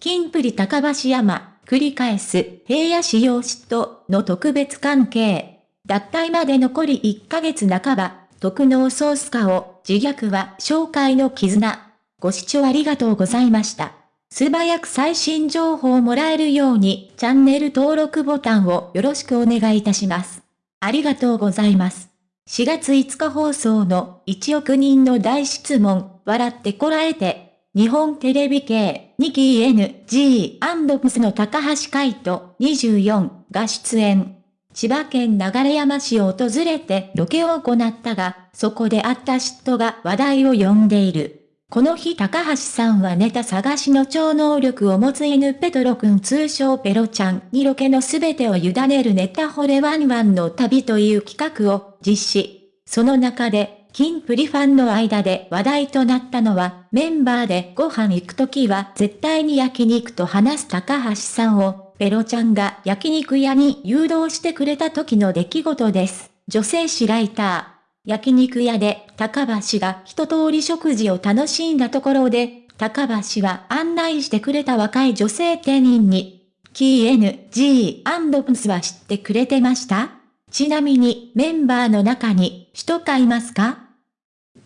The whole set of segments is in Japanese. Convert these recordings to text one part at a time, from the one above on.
キンプリ高橋山、繰り返す平野仕様嫉妬の特別関係。脱退まで残り1ヶ月半ば、特納ソース化を自虐は紹介の絆。ご視聴ありがとうございました。素早く最新情報をもらえるようにチャンネル登録ボタンをよろしくお願いいたします。ありがとうございます。4月5日放送の1億人の大質問、笑ってこらえて、日本テレビ系、2期 NG& の高橋海人24が出演。千葉県流山市を訪れてロケを行ったが、そこであった嫉妬が話題を呼んでいる。この日高橋さんはネタ探しの超能力を持つ犬ペトロくん通称ペロちゃんにロケのすべてを委ねるネタ惚れワンワンの旅という企画を実施。その中で、キンプリファンの間で話題となったのは、メンバーでご飯行くときは絶対に焼肉と話す高橋さんを、ペロちゃんが焼肉屋に誘導してくれた時の出来事です。女性誌ライター。焼肉屋で高橋が一通り食事を楽しんだところで、高橋は案内してくれた若い女性店員に、キー NG& は知ってくれてました？ちなみにメンバーの中に人かいますか？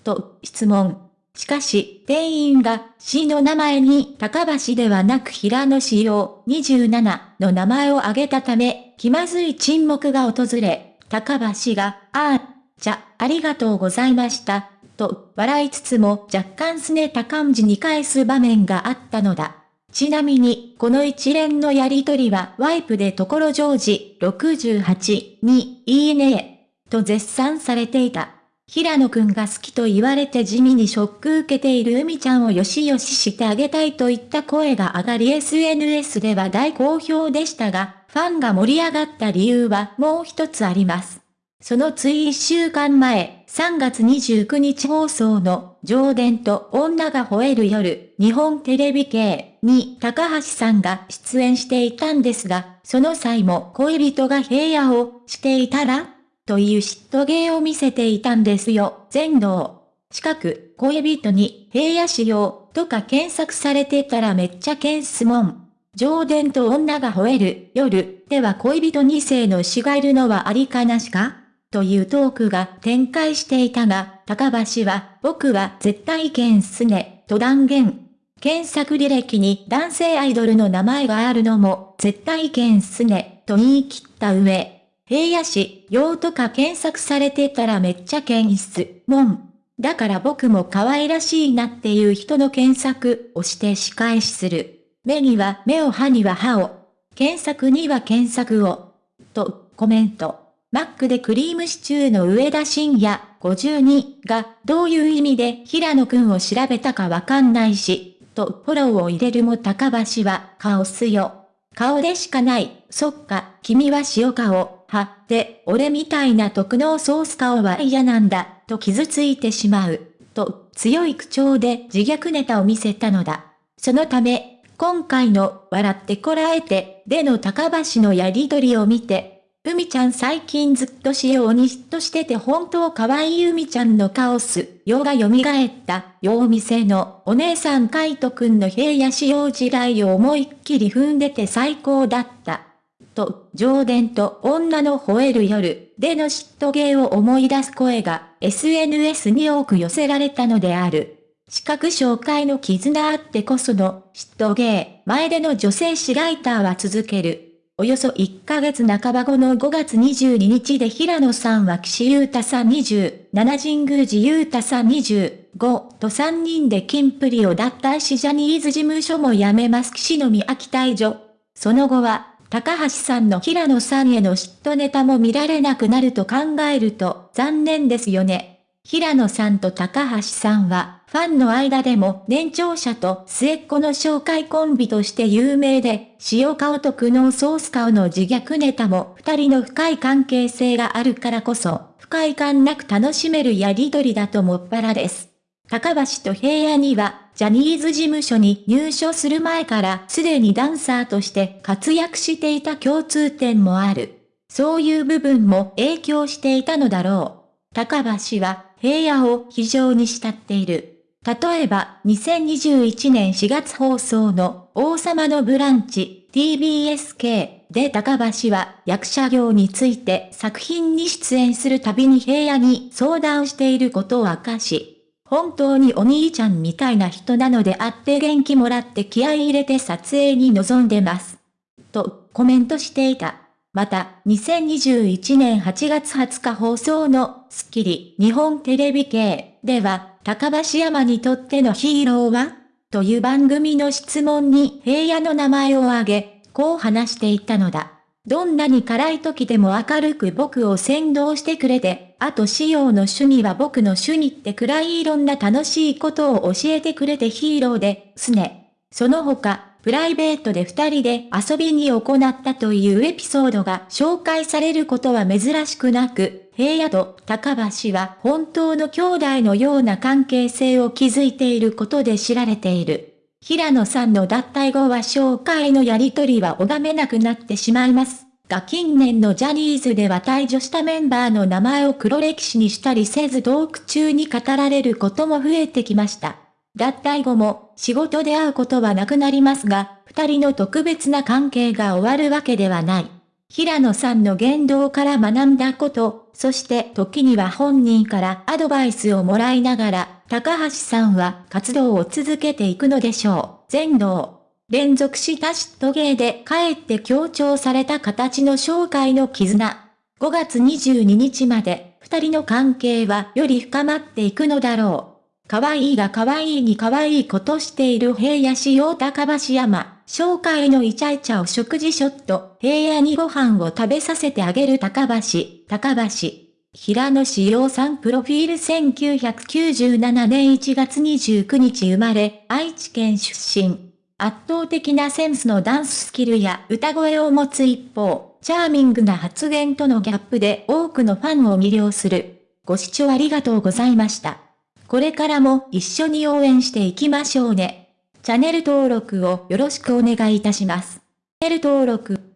と質問。しかし、店員が市の名前に高橋ではなく平野仕様27の名前を挙げたため、気まずい沈黙が訪れ、高橋が、ああ、じゃ、ありがとうございました、と、笑いつつも若干すねた感じに返す場面があったのだ。ちなみに、この一連のやりとりはワイプでところジョージ68にいいねえと絶賛されていた。平野くんが好きと言われて地味にショック受けている海ちゃんをよしよししてあげたいといった声が上がり SNS では大好評でしたが、ファンが盛り上がった理由はもう一つあります。そのつい一週間前、3月29日放送の、上伝と女が吠える夜、日本テレビ系に高橋さんが出演していたんですが、その際も恋人が平野をしていたらという嫉妬芸を見せていたんですよ、全能。近く、恋人に平野仕様とか検索されてたらめっちゃ検すもん。上伝と女が吠える夜では恋人2世の死がいるのはありかなしか？というトークが展開していたが、高橋は、僕は絶対剣すね、と断言。検索履歴に男性アイドルの名前があるのも、絶対剣すね、と言い切った上。平野市、用とか検索されてたらめっちゃ検出、もん。だから僕も可愛らしいなっていう人の検索をして仕返しする。目には目を歯には歯を。検索には検索を。と、コメント。マックでクリームシチューの上田晋也52がどういう意味で平野くんを調べたかわかんないし、とフォローを入れるも高橋は顔すよ。顔でしかない。そっか、君は塩顔。はって、俺みたいな特納ソース顔は嫌なんだ、と傷ついてしまう。と、強い口調で自虐ネタを見せたのだ。そのため、今回の笑ってこらえて、での高橋のやりとりを見て、海ちゃん最近ずっと仕様に嫉妬してて本当可愛い海ちゃんのカオス、世が蘇った、よう店のお姉さんカイトくんの平野仕様地雷を思いっきり踏んでて最高だった。と、上伝と女の吠える夜での嫉妬芸を思い出す声が SNS に多く寄せられたのである。視覚紹介の絆あってこその嫉妬芸、前での女性誌ライターは続ける。およそ1ヶ月半ば後の5月22日で平野さんは岸優太さん27神宮寺優太さん25と3人でキンプリを脱退しジャニーズ事務所も辞めます岸の宮城退場。その後は、高橋さんの平野さんへの嫉妬ネタも見られなくなると考えると残念ですよね。平野さんと高橋さんは、ファンの間でも年長者と末っ子の紹介コンビとして有名で、塩顔と苦悩ソース顔の自虐ネタも二人の深い関係性があるからこそ、不快感なく楽しめるやりとりだともっぱらです。高橋と平野には、ジャニーズ事務所に入所する前からすでにダンサーとして活躍していた共通点もある。そういう部分も影響していたのだろう。高橋は平野を非常に慕っている。例えば、2021年4月放送の王様のブランチ TBSK で高橋は役者業について作品に出演するたびに平野に相談していることを明かし、本当にお兄ちゃんみたいな人なのであって元気もらって気合い入れて撮影に臨んでます。とコメントしていた。また、2021年8月20日放送のスッキリ日本テレビ系では、高橋山にとってのヒーローは？という番組の質問に平野の名前を挙げ、こう話していたのだ。どんなに辛い時でも明るく僕を先導してくれて、あと仕様の趣味は僕の趣味ってくらいいろんな楽しいことを教えてくれてヒーローで、すね。その他、プライベートで二人で遊びに行ったというエピソードが紹介されることは珍しくなく、平野と高橋は本当の兄弟のような関係性を築いていることで知られている。平野さんの脱退後は紹介のやりとりは拝めなくなってしまいます。が近年のジャニーズでは退場したメンバーの名前を黒歴史にしたりせずトーク中に語られることも増えてきました。脱退後も仕事で会うことはなくなりますが、二人の特別な関係が終わるわけではない。平野さんの言動から学んだこと、そして時には本人からアドバイスをもらいながら、高橋さんは活動を続けていくのでしょう。全能。連続した嫉妬芸で帰って強調された形の紹介の絆。5月22日まで、二人の関係はより深まっていくのだろう。可愛いが可愛いに可愛いことしている平野仕様高橋山。紹介のイチャイチャを食事ショット。平野にご飯を食べさせてあげる高橋。高橋。平野志陽さんプロフィール1997年1月29日生まれ、愛知県出身。圧倒的なセンスのダンススキルや歌声を持つ一方、チャーミングな発言とのギャップで多くのファンを魅了する。ご視聴ありがとうございました。これからも一緒に応援していきましょうね。チャンネル登録をよろしくお願いいたします。チャンネル登録